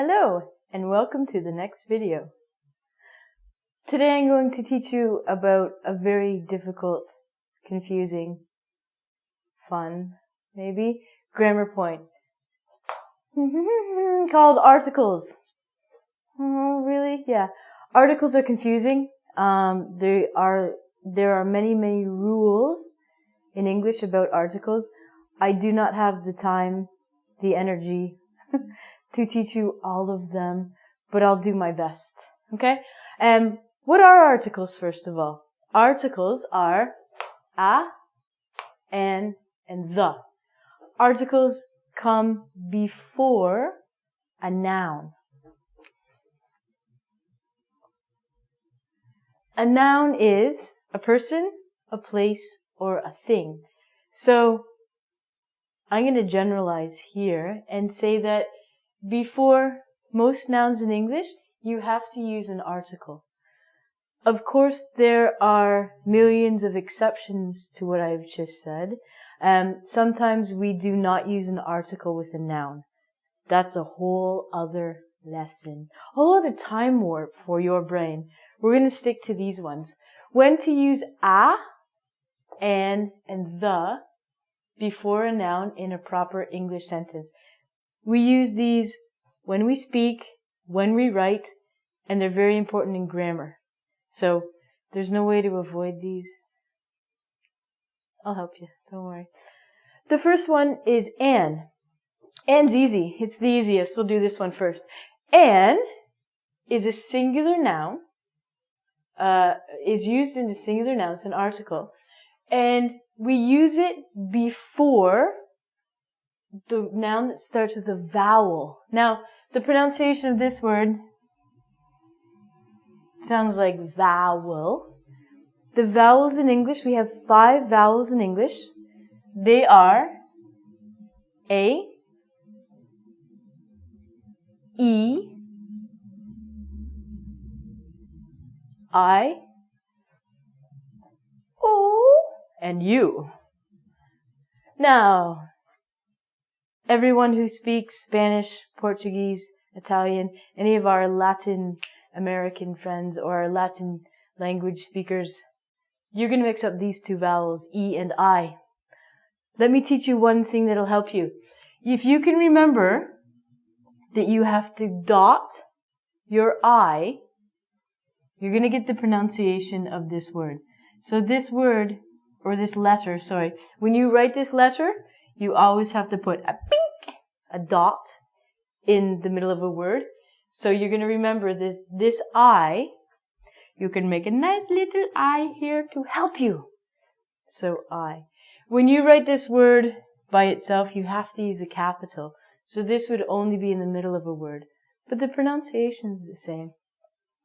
Hello and welcome to the next video. Today I'm going to teach you about a very difficult, confusing, fun, maybe, grammar point called articles. Oh, really? Yeah. Articles are confusing. Um, there are there are many many rules in English about articles. I do not have the time, the energy to teach you all of them, but I'll do my best. Okay? Um, what are articles first of all? Articles are a, an, and the. Articles come before a noun. A noun is a person, a place, or a thing. So I'm going to generalize here and say that before most nouns in English, you have to use an article. Of course, there are millions of exceptions to what I've just said. Um, sometimes we do not use an article with a noun. That's a whole other lesson, a whole other time warp for your brain. We're going to stick to these ones. When to use a, and, and the before a noun in a proper English sentence. We use these when we speak, when we write, and they're very important in grammar. So there's no way to avoid these. I'll help you, don't worry. The first one is an. An's easy. It's the easiest. We'll do this one first. An is a singular noun, uh, is used in a singular noun, it's an article, and we use it before the noun that starts with a vowel. Now, the pronunciation of this word sounds like vowel. The vowels in English, we have five vowels in English. They are A, E, I, O, and U. Now, everyone who speaks Spanish, Portuguese, Italian, any of our Latin American friends or Latin language speakers, you're going to mix up these two vowels, E and I. Let me teach you one thing that'll help you. If you can remember that you have to dot your I, you're going to get the pronunciation of this word. So this word, or this letter, sorry, when you write this letter, you always have to put a pink, a dot in the middle of a word. So you're going to remember that this I, you can make a nice little I here to help you. So I. When you write this word by itself, you have to use a capital. So this would only be in the middle of a word. But the pronunciation is the same.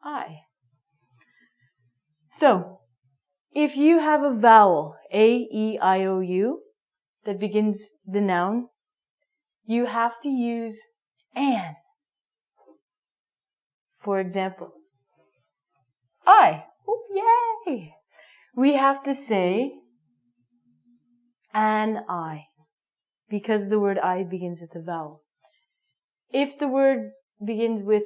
I. So, if you have a vowel, A, E, I, O, U, that begins the noun, you have to use an. For example, I. Oh, yay! We have to say an I because the word I begins with a vowel. If the word begins with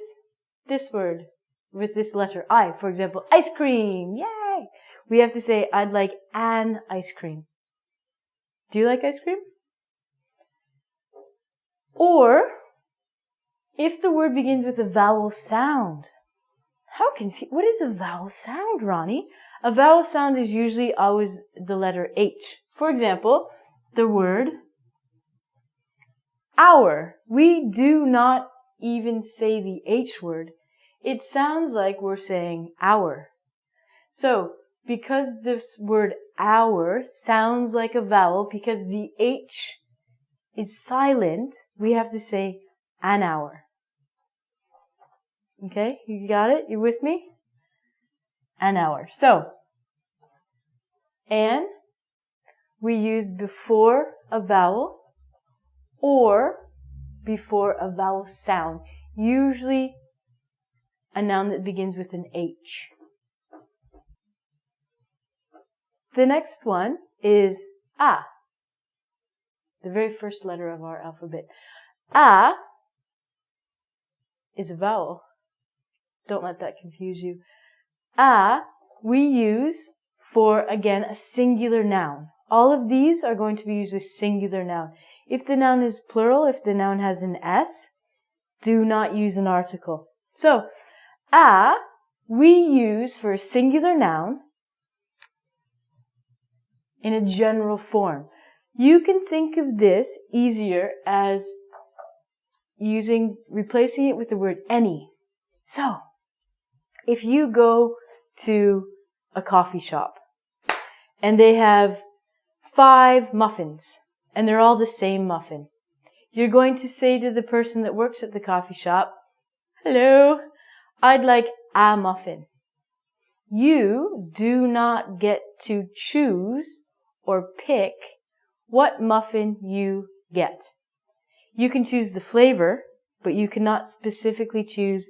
this word, with this letter I, for example, ice cream, yay! We have to say, I'd like an ice cream. Do you like ice cream? Or, if the word begins with a vowel sound, how confu- what is a vowel sound, Ronnie? A vowel sound is usually always the letter H. For example, the word hour. We do not even say the H word. It sounds like we're saying hour. So, because this word hour sounds like a vowel, because the H is silent, we have to say an hour. Okay, you got it? You with me? An hour. So, an we use before a vowel or before a vowel sound, usually a noun that begins with an H. The next one is A, the very first letter of our alphabet. A is a vowel. Don't let that confuse you. A, we use for, again, a singular noun. All of these are going to be used with singular noun. If the noun is plural, if the noun has an S, do not use an article. So, a, we use for a singular noun in a general form. You can think of this easier as using, replacing it with the word any. So, if you go to a coffee shop and they have five muffins and they're all the same muffin, you're going to say to the person that works at the coffee shop, hello, I'd like a muffin. You do not get to choose or pick what muffin you get. You can choose the flavor, but you cannot specifically choose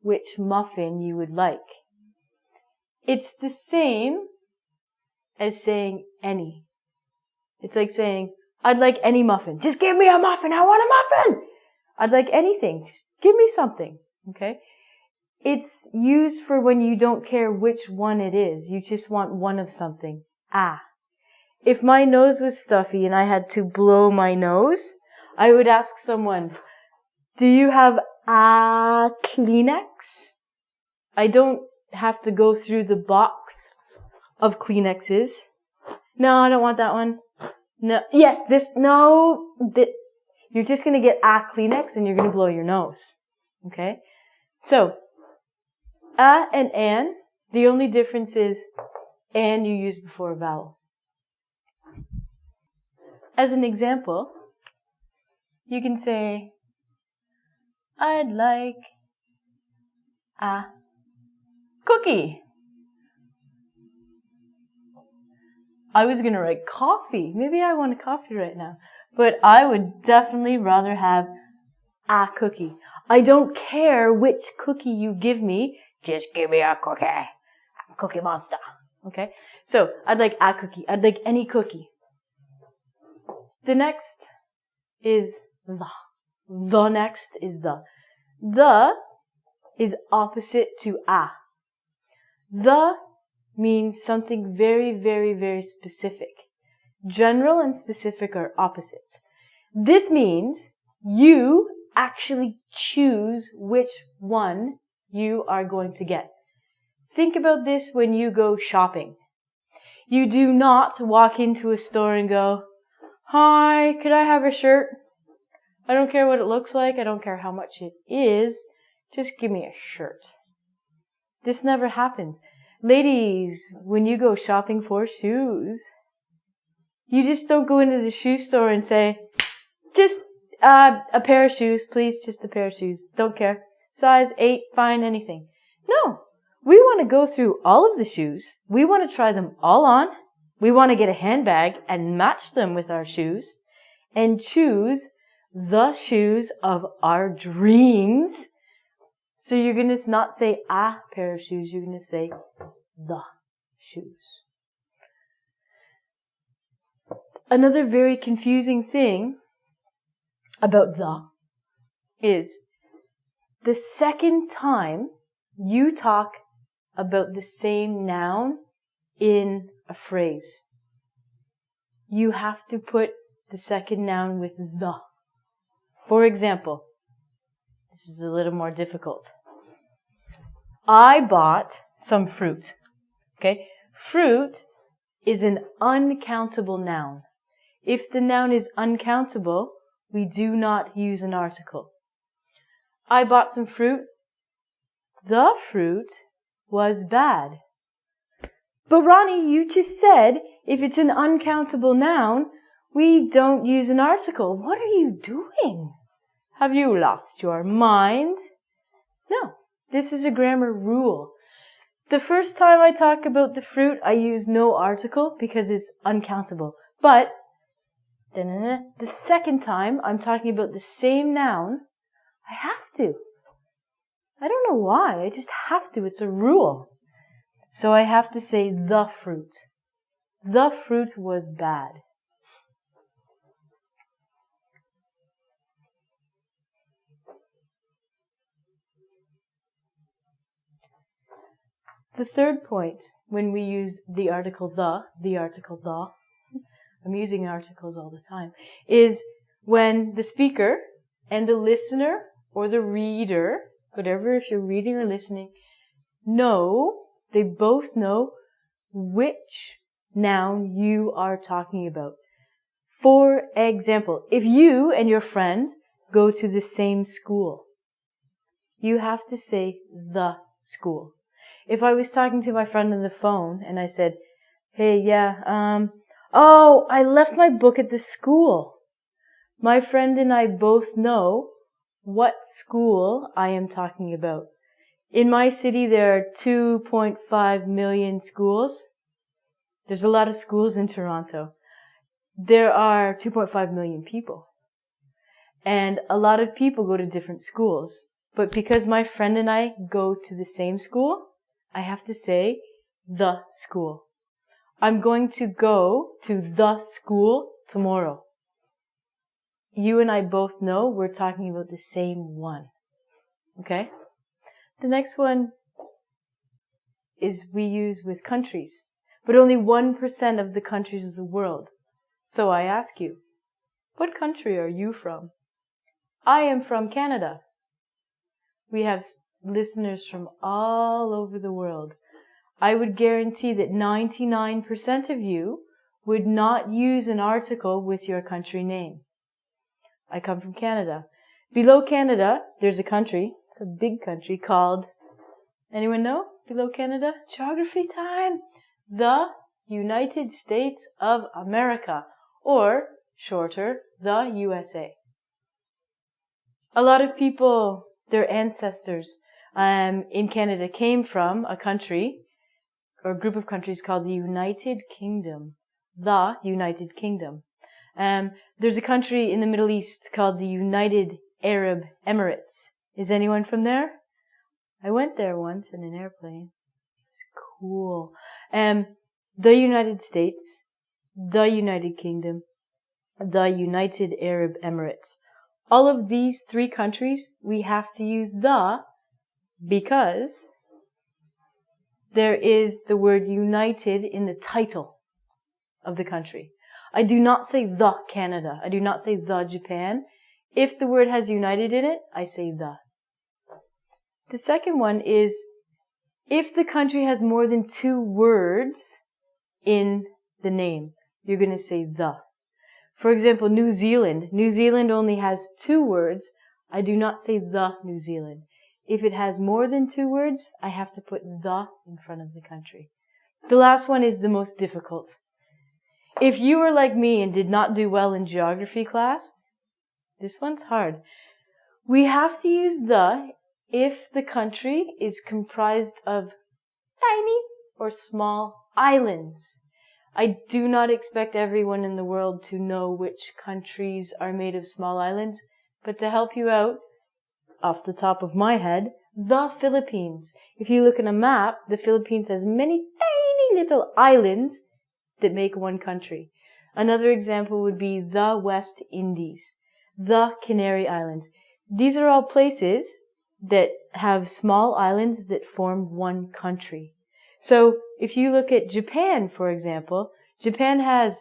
which muffin you would like. It's the same as saying any. It's like saying, I'd like any muffin. Just give me a muffin. I want a muffin. I'd like anything. Just give me something. Okay. It's used for when you don't care which one it is. You just want one of something. Ah. If my nose was stuffy and I had to blow my nose, I would ask someone, do you have a Kleenex? I don't have to go through the box of Kleenexes. No, I don't want that one. No, yes, this, no, that, you're just gonna get a Kleenex and you're gonna blow your nose. Okay? So, a and an, the only difference is an you use before a vowel. As an example, you can say, I'd like a cookie. I was gonna write coffee. Maybe I want a coffee right now. But I would definitely rather have a cookie. I don't care which cookie you give me. Just give me a cookie. I'm a cookie monster. Okay? So, I'd like a cookie. I'd like any cookie. The next is the. The next is the. The is opposite to a. The means something very, very, very specific. General and specific are opposites. This means you actually choose which one you are going to get. Think about this when you go shopping. You do not walk into a store and go, Hi, could I have a shirt? I don't care what it looks like. I don't care how much it is. Just give me a shirt. This never happens. Ladies, when you go shopping for shoes, you just don't go into the shoe store and say, just uh, a pair of shoes, please, just a pair of shoes. Don't care. Size 8, fine, anything. No. We want to go through all of the shoes. We want to try them all on. We want to get a handbag and match them with our shoes and choose the shoes of our dreams. So you're going to not say a pair of shoes, you're going to say the shoes. Another very confusing thing about the is the second time you talk about the same noun in a phrase, you have to put the second noun with the. For example, this is a little more difficult. I bought some fruit. Okay? Fruit is an uncountable noun. If the noun is uncountable, we do not use an article. I bought some fruit. The fruit was bad. But Ronnie, you just said if it's an uncountable noun, we don't use an article. What are you doing? Have you lost your mind? No, this is a grammar rule. The first time I talk about the fruit, I use no article because it's uncountable. But the second time I'm talking about the same noun, I have to. I don't know why. I just have to. It's a rule. So I have to say the fruit. The fruit was bad. The third point, when we use the article the, the article the, I'm using articles all the time, is when the speaker and the listener or the reader, whatever, if you're reading or listening, know they both know which noun you are talking about. For example, if you and your friend go to the same school, you have to say the school. If I was talking to my friend on the phone and I said, hey, yeah, um, oh, I left my book at the school. My friend and I both know what school I am talking about. In my city, there are 2.5 million schools. There's a lot of schools in Toronto. There are 2.5 million people. And a lot of people go to different schools. But because my friend and I go to the same school, I have to say the school. I'm going to go to the school tomorrow. You and I both know we're talking about the same one. Okay? The next one is we use with countries, but only 1% of the countries of the world. So I ask you, what country are you from? I am from Canada. We have listeners from all over the world. I would guarantee that 99% of you would not use an article with your country name. I come from Canada. Below Canada, there's a country, it's a big country called, anyone know? Below Canada? Geography time! The United States of America, or shorter, the USA. A lot of people, their ancestors um, in Canada came from a country or group of countries called the United Kingdom. The United Kingdom. Um, there's a country in the Middle East called the United Arab Emirates. Is anyone from there? I went there once in an airplane. It's cool. Um, the United States, the United Kingdom, the United Arab Emirates. All of these three countries, we have to use the because there is the word united in the title of the country. I do not say the Canada. I do not say the Japan. If the word has united in it, I say the. The second one is if the country has more than two words in the name, you're going to say the. For example, New Zealand. New Zealand only has two words. I do not say the New Zealand. If it has more than two words, I have to put the in front of the country. The last one is the most difficult. If you were like me and did not do well in geography class, this one's hard. We have to use the if the country is comprised of tiny or small islands. I do not expect everyone in the world to know which countries are made of small islands, but to help you out, off the top of my head, the Philippines. If you look at a map, the Philippines has many tiny little islands that make one country. Another example would be the West Indies, the Canary Islands. These are all places that have small islands that form one country. So if you look at Japan, for example, Japan has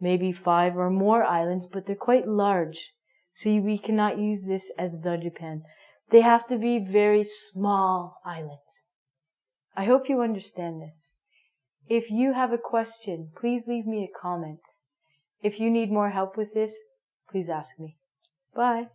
maybe five or more islands, but they're quite large. So we cannot use this as the Japan. They have to be very small islands. I hope you understand this. If you have a question, please leave me a comment. If you need more help with this, please ask me. Bye.